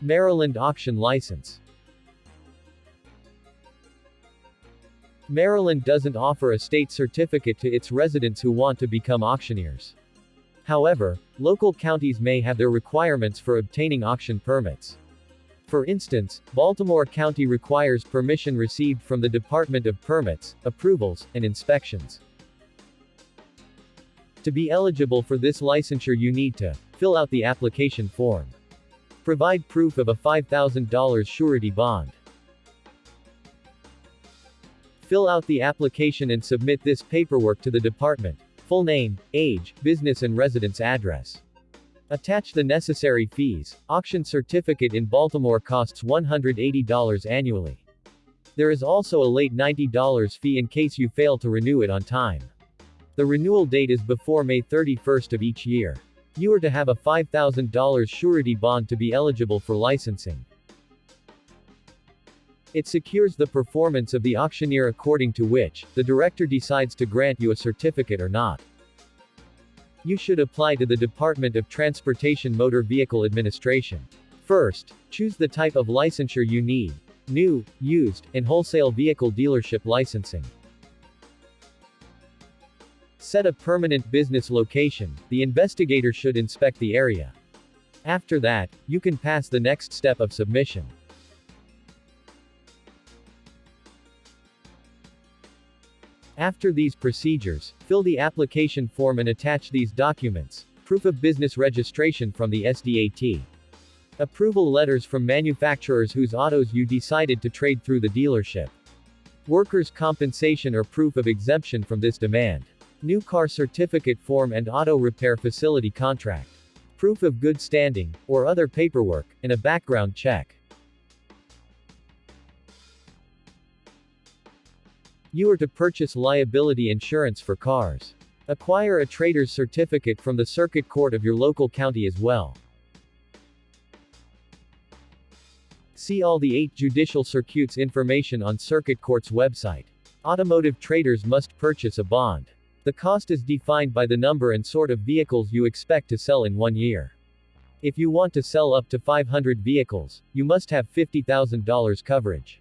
Maryland Auction License Maryland doesn't offer a state certificate to its residents who want to become auctioneers. However, local counties may have their requirements for obtaining auction permits. For instance, Baltimore County requires permission received from the Department of Permits, Approvals, and Inspections. To be eligible for this licensure you need to fill out the application form. Provide proof of a $5,000 surety bond. Fill out the application and submit this paperwork to the department. Full name, age, business and residence address. Attach the necessary fees. Auction certificate in Baltimore costs $180 annually. There is also a late $90 fee in case you fail to renew it on time. The renewal date is before May 31st of each year. You are to have a $5,000 surety bond to be eligible for licensing. It secures the performance of the auctioneer according to which, the director decides to grant you a certificate or not. You should apply to the Department of Transportation Motor Vehicle Administration. First, choose the type of licensure you need. New, used, and wholesale vehicle dealership licensing. Set a permanent business location, the investigator should inspect the area. After that, you can pass the next step of submission. After these procedures, fill the application form and attach these documents. Proof of business registration from the SDAT. Approval letters from manufacturers whose autos you decided to trade through the dealership. Workers' compensation or proof of exemption from this demand. New car certificate form and auto repair facility contract. Proof of good standing, or other paperwork, and a background check. You are to purchase liability insurance for cars. Acquire a trader's certificate from the circuit court of your local county as well. See all the 8 judicial circuits information on circuit court's website. Automotive traders must purchase a bond. The cost is defined by the number and sort of vehicles you expect to sell in one year. If you want to sell up to 500 vehicles, you must have $50,000 coverage.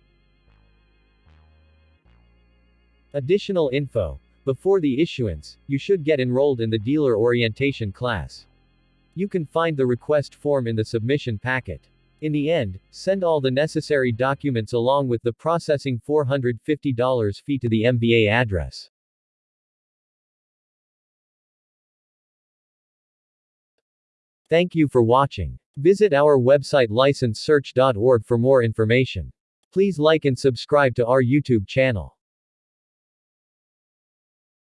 Additional info. Before the issuance, you should get enrolled in the dealer orientation class. You can find the request form in the submission packet. In the end, send all the necessary documents along with the processing $450 fee to the MVA address. Thank you for watching. Visit our website licensesearch.org for more information. Please like and subscribe to our YouTube channel.